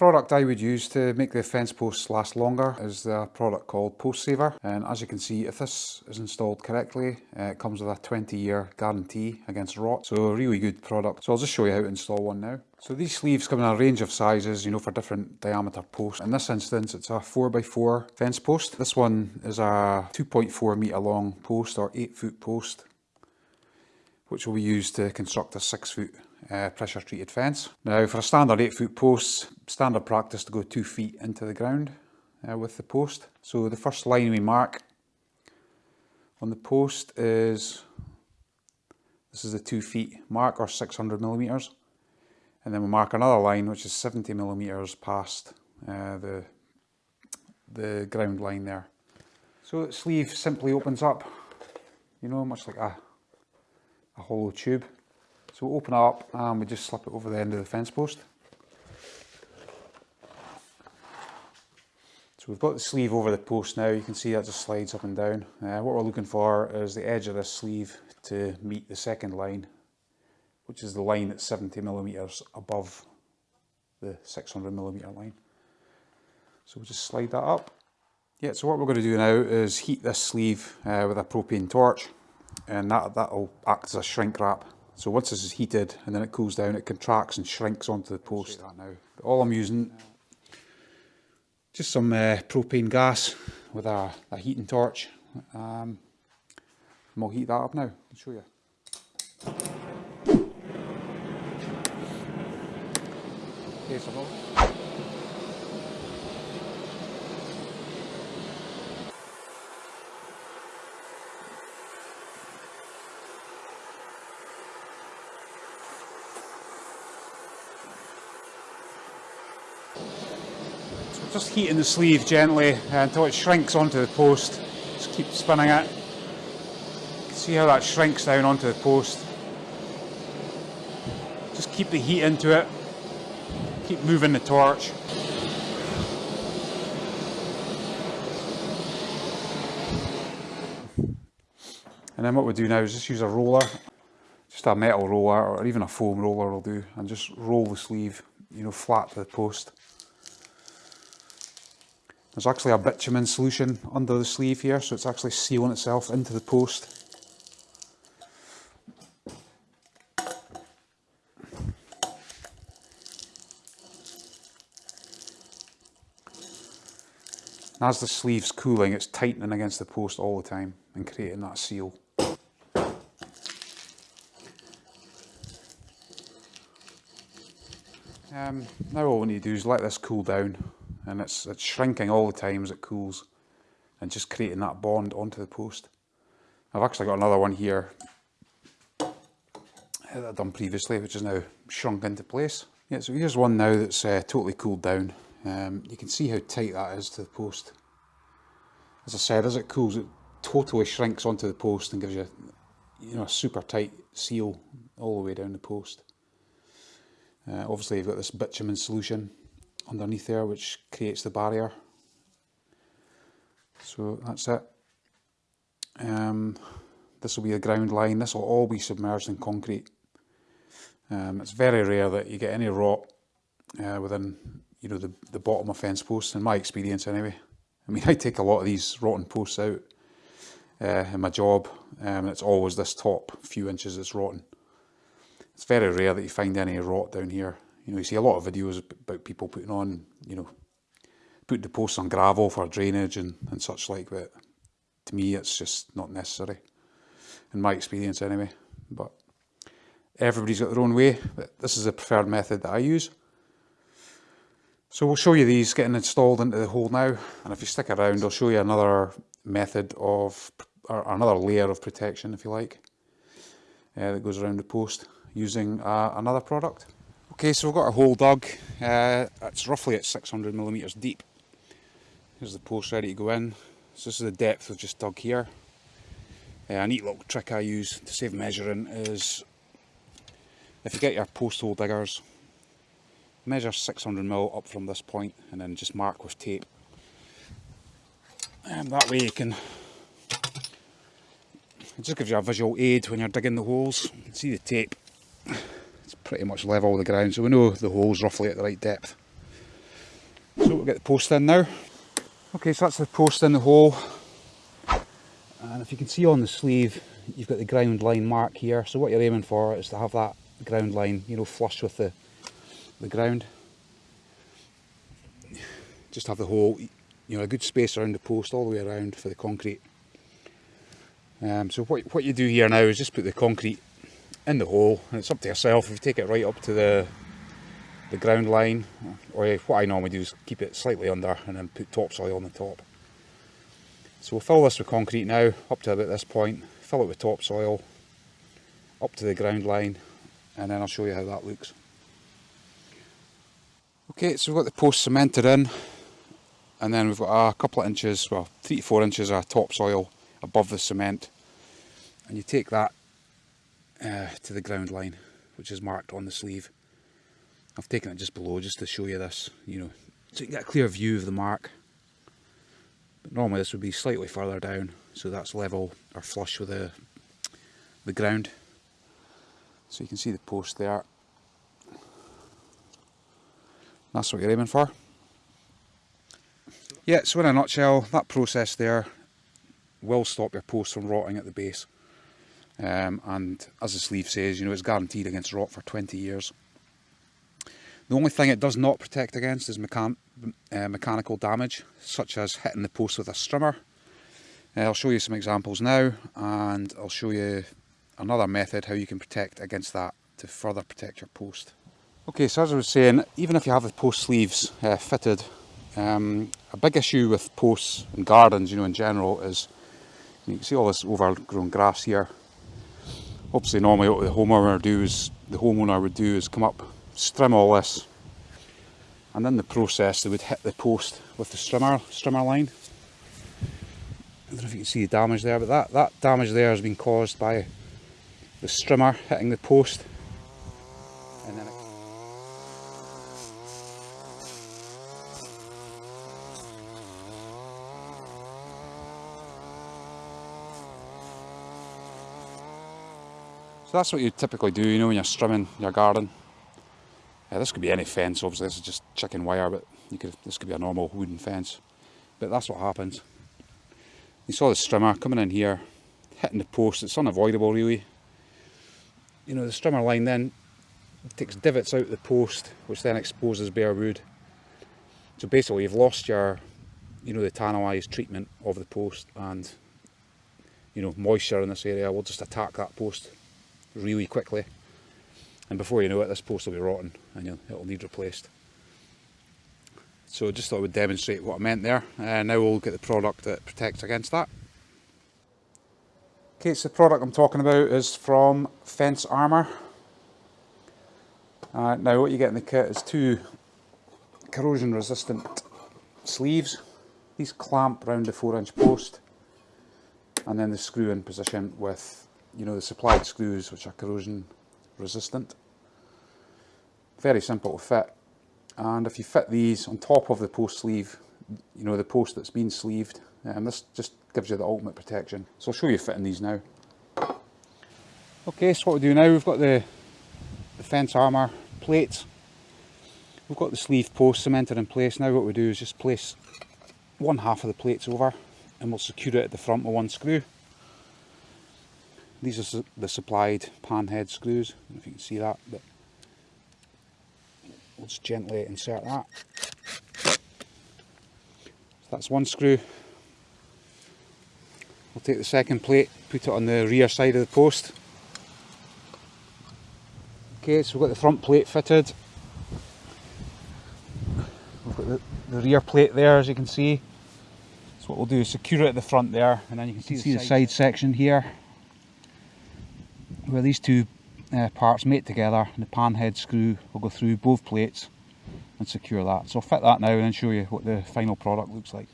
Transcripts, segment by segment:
product I would use to make the fence posts last longer is the product called Post Saver and as you can see if this is installed correctly uh, it comes with a 20 year guarantee against rot so a really good product. So I'll just show you how to install one now. So these sleeves come in a range of sizes, you know, for different diameter posts. In this instance, it's a 4x4 fence post. This one is a 2.4 metre long post or 8 foot post, which will be used to construct a 6 foot uh, pressure treated fence. Now for a standard 8 foot post, standard practice to go 2 feet into the ground uh, with the post. So the first line we mark on the post is, this is the 2 feet mark or 600 millimetres. And then we mark another line which is 70 millimetres past uh, the, the ground line there. So the sleeve simply opens up, you know, much like a, a hollow tube. So we open it up and we just slip it over the end of the fence post. So we've got the sleeve over the post now, you can see that just slides up and down. Uh, what we're looking for is the edge of this sleeve to meet the second line, which is the line that's 70 millimetres above the 600 millimetre line. So we'll just slide that up. Yeah, so what we're going to do now is heat this sleeve uh, with a propane torch and that, that'll act as a shrink wrap so once this is heated and then it cools down, it contracts and shrinks onto the post. All I'm using, just some uh, propane gas with a, a heating torch. Um, and we'll heat that up now. I'll show you. Okay, so just heating the sleeve gently uh, until it shrinks onto the post. Just keep spinning it. See how that shrinks down onto the post. Just keep the heat into it. Keep moving the torch. And then what we do now is just use a roller, just a metal roller or even a foam roller will do, and just roll the sleeve, you know, flat to the post. There's actually a bitumen solution under the sleeve here, so it's actually sealing itself into the post. as the sleeve's cooling, it's tightening against the post all the time and creating that seal. Um, now all we need to do is let this cool down and it's, it's shrinking all the time as it cools and just creating that bond onto the post. I've actually got another one here that I've done previously which is now shrunk into place. Yeah, so here's one now that's uh, totally cooled down. Um, you can see how tight that is to the post. As I said, as it cools it totally shrinks onto the post and gives you you know, a super tight seal all the way down the post. Uh, obviously you've got this bitumen solution underneath there which creates the barrier. So that's it. Um, this will be a ground line, this will all be submerged in concrete. Um, it's very rare that you get any rot uh, within you know the, the bottom of fence posts, in my experience anyway. I mean I take a lot of these rotten posts out uh, in my job um, and it's always this top few inches that's rotten. It's very rare that you find any rot down here. You know, you see a lot of videos about people putting on, you know, putting the posts on gravel for drainage and, and such like, but to me it's just not necessary, in my experience anyway. But everybody's got their own way, but this is the preferred method that I use. So we'll show you these getting installed into the hole now, and if you stick around I'll show you another method of, or another layer of protection if you like, uh, that goes around the post using uh, another product. Okay, so we've got a hole dug. Uh, it's roughly at 600 millimeters deep. Here's the post ready to go in. So this is the depth we've just dug here. Uh, a neat little trick I use to save measuring is if you get your post hole diggers, measure 600 mil up from this point and then just mark with tape. And that way you can, it just gives you a visual aid when you're digging the holes. You can see the tape pretty much level the ground so we know the hole's roughly at the right depth. So we'll get the post in now. Okay, so that's the post in the hole. And if you can see on the sleeve, you've got the ground line mark here. So what you're aiming for is to have that ground line, you know, flush with the, the ground. Just have the hole, you know, a good space around the post all the way around for the concrete. Um, so what, what you do here now is just put the concrete in the hole and it's up to yourself if you take it right up to the the ground line or eh, what I normally do is keep it slightly under and then put topsoil on the top. So we'll fill this with concrete now up to about this point, fill it with topsoil up to the ground line and then I'll show you how that looks. Okay so we've got the post cemented in and then we've got a couple of inches, well three to four inches of topsoil above the cement and you take that uh, to the ground line which is marked on the sleeve. I've taken it just below just to show you this, you know, so you can get a clear view of the mark. But normally this would be slightly further down, so that's level or flush with the, the ground. So you can see the post there. That's what you're aiming for. Yeah, so in a nutshell, that process there will stop your post from rotting at the base. Um, and as the sleeve says, you know, it's guaranteed against rot for 20 years. The only thing it does not protect against is mechan uh, mechanical damage, such as hitting the post with a strimmer. Uh, I'll show you some examples now, and I'll show you another method how you can protect against that to further protect your post. Okay, so as I was saying, even if you have the post sleeves uh, fitted, um, a big issue with posts and gardens, you know, in general, is you can see all this overgrown grass here. Obviously, normally what the homeowner do is the homeowner would do is come up, strim all this, and in the process they would hit the post with the strimmer strimmer line. I don't know if you can see the damage there, but that, that damage there has been caused by the strimmer hitting the post So that's what you typically do, you know, when you're strimming your garden. Yeah, this could be any fence, obviously this is just chicken wire, but you could this could be a normal wooden fence. But that's what happens. You saw the strimmer coming in here, hitting the post, it's unavoidable really. You know, the strimmer line then takes divots out of the post, which then exposes bare wood. So basically you've lost your, you know, the tanalised treatment of the post and, you know, moisture in this area will just attack that post really quickly. And before you know it, this post will be rotten and it'll need replaced. So just thought I would demonstrate what I meant there. Uh, now we'll get the product that protects against that. Okay, so the product I'm talking about is from Fence Armour. Uh, now what you get in the kit is two corrosion resistant sleeves. These clamp around the 4 inch post and then the screw in position with you know the supplied screws which are corrosion resistant. Very simple to fit and if you fit these on top of the post sleeve, you know the post that's been sleeved, um, this just gives you the ultimate protection. So I'll show you fitting these now. Okay, so what we do now, we've got the, the fence armour plate. We've got the sleeve post cemented in place. Now what we do is just place one half of the plates over and we'll secure it at the front with one screw. These are the supplied pan head screws, I don't know if you can see that, but we'll just gently insert that. So that's one screw. We'll take the second plate, put it on the rear side of the post. Okay, so we've got the front plate fitted. We've got the, the rear plate there as you can see. So what we'll do is secure it at the front there and then you can see, see the, side, the side section here where these two uh, parts mate together and the pan head screw will go through both plates and secure that. So I'll fit that now and then show you what the final product looks like.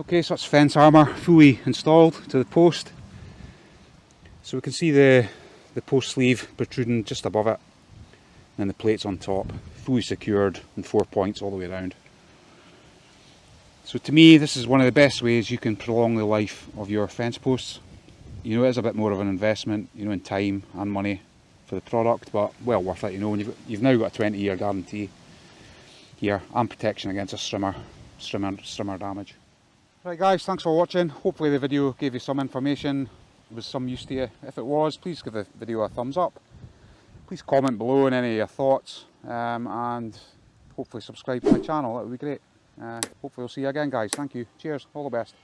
Okay, so that's fence armour fully installed to the post. So we can see the, the post sleeve protruding just above it and the plates on top, fully secured in four points all the way around. So to me this is one of the best ways you can prolong the life of your fence posts you know it is a bit more of an investment you know in time and money for the product but well worth it you know you've, you've now got a 20 year guarantee here and protection against a strimmer, strimmer, strimmer damage. Right guys, thanks for watching. Hopefully the video gave you some information, was some use to you. If it was, please give the video a thumbs up. Please comment below on any of your thoughts um, and hopefully subscribe to my channel, that would be great. Uh, hopefully we'll see you again guys. Thank you. Cheers. All the best.